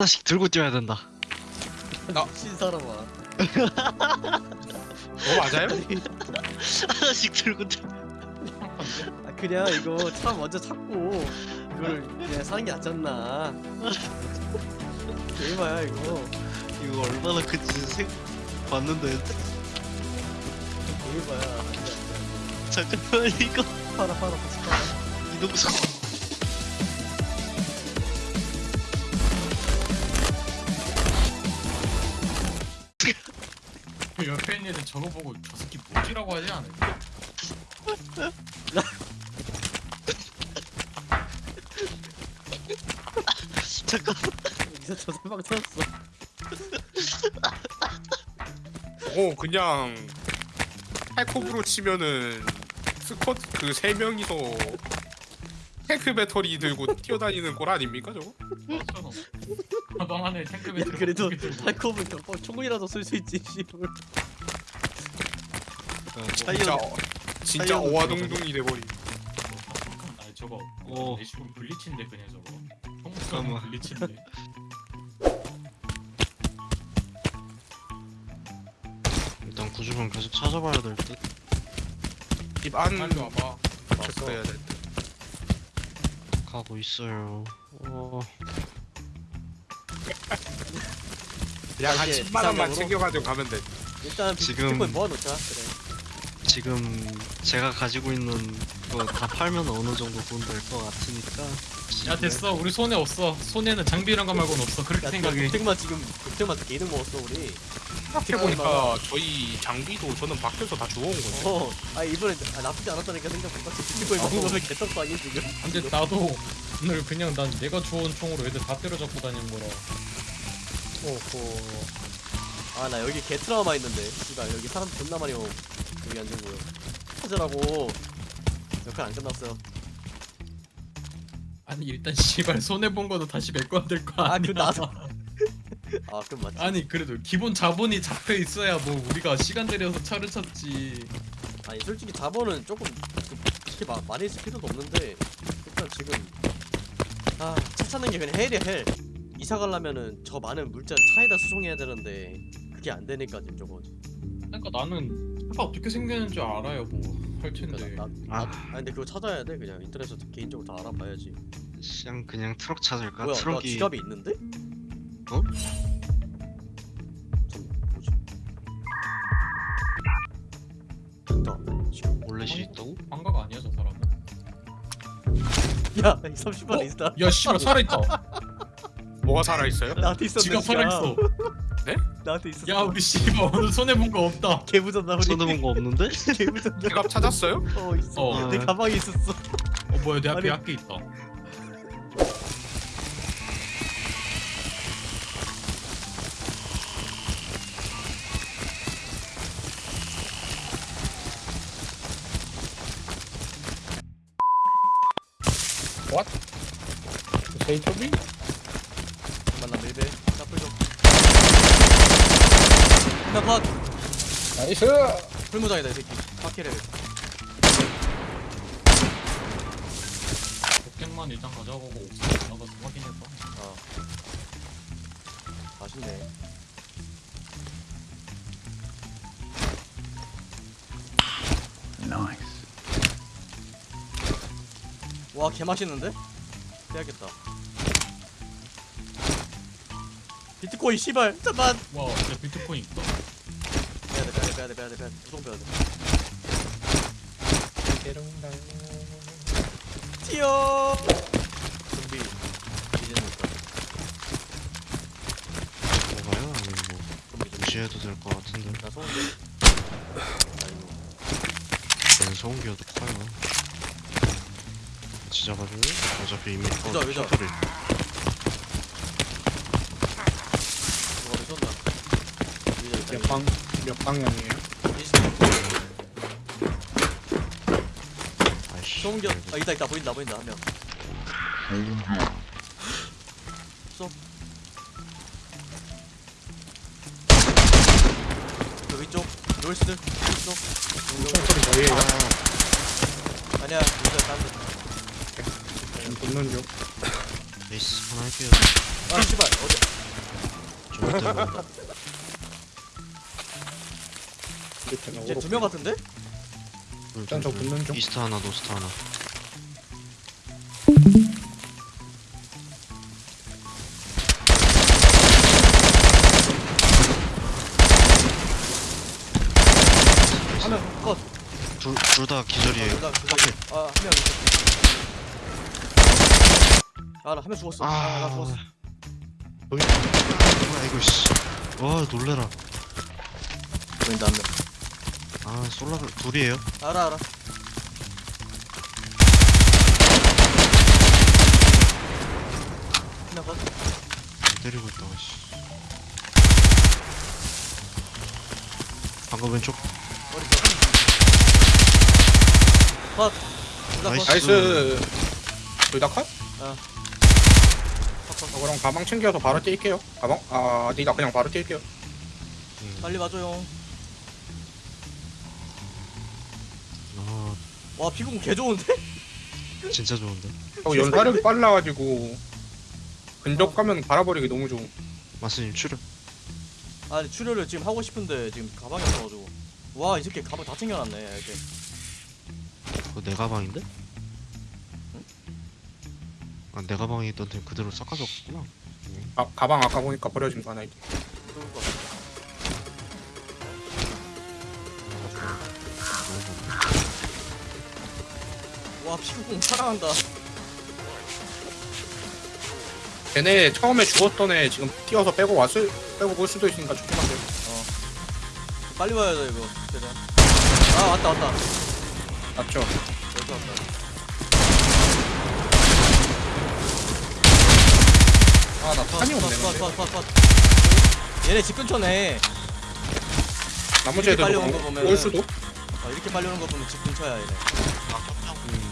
하나씩 들고 뛰어야 된다. 신 사람아. 어 맞아요? 하나씩 들고 뛰어. 아 그냥 이거 차 먼저 찾고 이걸 그냥 사는 게 않나. 대박야 이거. 이거 얼마나 큰지 생 봤는데 안돼. 잠깐만 이거 팔아 팔아 같이 팔아. 이동석. 옆에 있는 애들 저거 보고 저 새끼 뭐지라고 하지 않을까? 잠깐. 여기서 저 사방 찾았어. 어 그냥 탈코브로 치면은 스쿼트 그 세 명이서 탱크 배터리 들고 뛰어다니는 꼴 아닙니까 저거? 가방 안에 탱크 배터리 그래도 들고 탈코브 어, 총이라도 쓸 수 있지 씨발. 진짜 차이어. 진짜 어와둥둥이 돼버리. 저거 어. 내 식으로 블리치인데 그냥 저거 잠깐만. 블리치인데 일단 구조선 계속 찾아봐야 될 듯. 집안 빨리 와봐 체크해야 될 듯. 가고 있어요. 어. 그냥 한 이게 10만 원만 비상용으로? 챙겨가지고 가면 돼. 일단 지금- 비트코인 모아놓자. 그래. 지금 제가 가지고 있는 거 다 팔면 어느 정도 돈 될 것 같으니까. 야 됐어 우리 손에 없어 손에는 장비 이런 거 말고는 없어 그렇게 야 생각해 독택만 지금 독택만 개이득 먹었어 우리. 생각해보니까 저희 장비도 저는 밖에서 다 주워온 건데. 어. 아 이번에 아, 나쁘지 않았다니까 생각보다 비트코인 먹은 거면 개떡도 아니야 지금. 근데 나도 오늘 그냥 난 내가 주워온 총으로 애들 다 때려잡고 다니는 거라 오호. 아 나 여기 개 트라우마 있는데. 씨발 여기 사람 존나 많이 오. 여기 앉은 거요. 찾으라고. 역할 안 끝났어요. 아니 일단 씨발 손해 본 거도 다시 메꿔야 될 거 아, 아니야 그 나도- 아 그럼 맞지. 아니 그래도 기본 자본이 잡혀 있어야 뭐 우리가 시간 들여서 차를 찾지 아니 솔직히 자본은 조금 그렇게 마, 많이 쓸 필요도 없는데 일단 지금 아 차 찾는 게 그냥 헬이야 헬 이사 가려면은 저 많은 물자를 차에다 수송해야 되는데 그게 안 되니까 지금 저거 그러니까 나는 차가 어떻게 생겼는지 알아요 뭐할 텐데 그러니까 나, 나, 아. 아 근데 그거 찾아야 돼 그냥 인터넷에서 개인적으로 다 알아봐야지 그냥 그냥 트럭 찾을까? 뭐야 나 트럭이 지갑이 있는데? 어? 잠 뭐지? 있다 지금 원래 수 있다고? 방가가 아니야 저 사람은 야 30만 원 있다 야 씨발 살아있다 뭐가 살아있어요? 나한테 있었네 지가 살아있어 나한테 있었어 야 우리 씨발 오늘 손해본 거 없다 개부졌나 우리 손해본 거 없는데? 개부졌나 지갑 찾았어요? 어 있어 어. 내 가방에 있었어 어 뭐야 내 앞에 아니. 학교 있다 세이토비? 잠깐만 나 밀배 나풀 좀. 나컷. 나이스! 풀무장이다 이 새끼. 파키레 복갱만 일단 가져가고 나가서 확인해봐 어. 맛있네. 와 개맛있는데? 해야겠다 비트코인 씨발 잠만 와 진짜 비트코인 있다 빼야돼 빼야돼 빼야돼 빼야돼 빼야돼 무조건 빼야돼 튀어 준비 이제는 뭐가요? 아니면 뭐 무시해도 될 것 같은데. 나 소원데 아이고 난 소음기여도 커요. 잡아줘요? 어차피 이미 터- 그죠. 셔틀이 누가 쏜다 이제 몇 방, 몇 방향이에요? 아이씨. 소음기 아 있다 있다 보인다 보인다 한명 쏘 여기 쪽 롤스들 쪽 총소리 저희에요? 아니야 진짜 딴데 붙는 중. 하나 할게요. 아 씨발 어디 좋을 때 이제. 두 명 같은데? 일단 저 붙는 중. 이스트 하나 노스트 하나 한명 컷. 둘 다 기절이에요 둘다 둘다 아한 명 있어. 아나 한 명 죽었어. 아 나 죽었어. 뭐야 이거 씨 와 놀래라 보인다 한 명. 아 솔라를 둘이에요 알아 알아. 컷. 때리고 있다가 씨 방금 왼쪽 머리 컷. 컷. 둘다 컷. nice. nice. 둘다 컷? 컷, 컷. 어, 그럼 가방 챙겨서 바로 뛸게요. 가방? 아, 아니다. 그냥 바로 뛸게요. 음. 빨리 와줘요. 아 와 피공 개 좋은데? 진짜 좋은데 어, 연사력이 빨라가지고 근접 가면 발라버리기 너무 좋은. 마스님 출혈 아니 출혈을 지금 하고 싶은데 지금 가방이 없어가지고. 와 이 새끼 가방 다 챙겨놨네 이렇게. 그거 내 가방인데? 아, 내 가방에 있던 템 그대로 섞어줬구나. 아, 가방 아까 보니까 버려진 거 하나 있 그럴 것 같아. 와 피구공 사랑한다. 걔네 처음에 죽었던 애 지금 뛰어서 빼고 왔을 빼고 볼 수도 있으니까 조심하세요. 빨리 와야 돼 이거. 최대한. 아 왔다 왔다. 맞죠? 여기 왔다. 아, 나 탄이 없네. 근데. 컷컷컷컷. 얘네 집 근처네. 나머지 이렇게 애들도 온거 올- 보면은- 올 수도? 아, 이렇게 빨리 오는 거 보면 집 근처야 얘네. 음, 뭐,